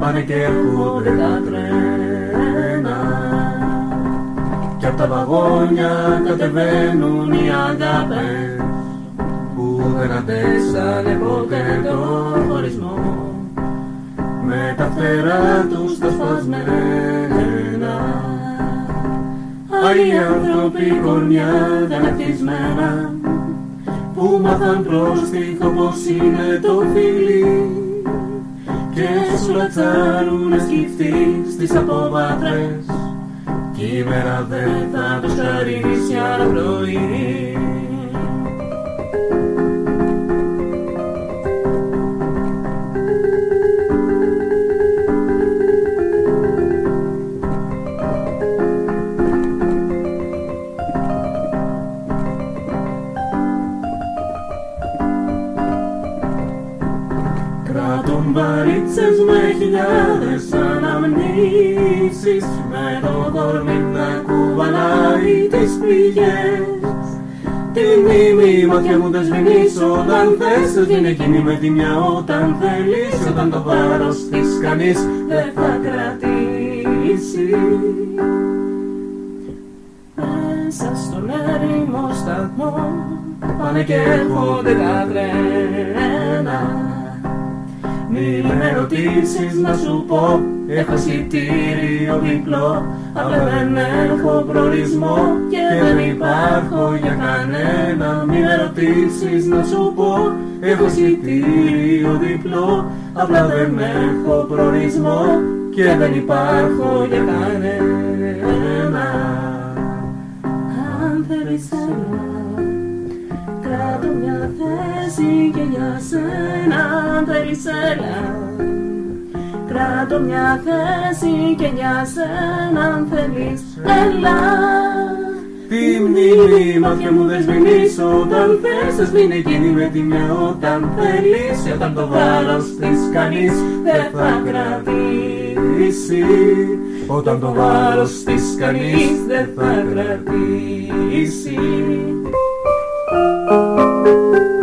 Πάνε και έρχονται τα τρένα. Κι απ' τα βαγόνια κατεβαίνουν οι αγάπες Που δεν αντέξανε ποτέ το χωρισμό. Με τα φτερά τους τα σπασμένα Άλλοι άνθρωποι κορμιά δεν ευτυχισμένα που μάθαν πρόστιχο πως είναι το φίλι. Και σου λατσάρουνε σκυφτεί στις αποβάτρες. Κι η μέρα δεν θα τους χαρίσει άλλο πρωί Κράτουν βαρίτσες με χιλιάδες αναμνήσεις Με το κορμί να κουβαλάει τις πληγές. Τη μνήμη ματιά μου δεν σβηνείς όταν θες Ότι είναι εκείνη με τη μια όταν θέλεις Όταν το βάρος της κανείς δεν θα κρατήσεις. Μέσα στον έρημο σταθμό Πάνε και έρχονται τα τρένα μη με ρωτήσεις να σου πω Έχω εισιτήριο διπλό. Αλλά δεν έχω προορισμό Και δεν υπάρχω για κανένα Μη με ρωτήσεις να σου πω Έχω εισιτήριο διπλό. Απλά δεν έχω προορισμό Και δεν υπάρχω για κανένα. Αν θέλεις ένα Κράτω μια θέση και για σένα αν θέλεις έλα Κράτω μια θέση και για σένα αν θέλεις έλα. Τη μνήμη μάτια μου δεν σβηνείς όταν θες. Θα σβήνει εκείνη με τη μια όταν θέλεις. Όταν το βάρος της κανείς δεν θα κρατήσει. Όταν το βάρος της κανείς δεν θα κρατήσει. Thank you.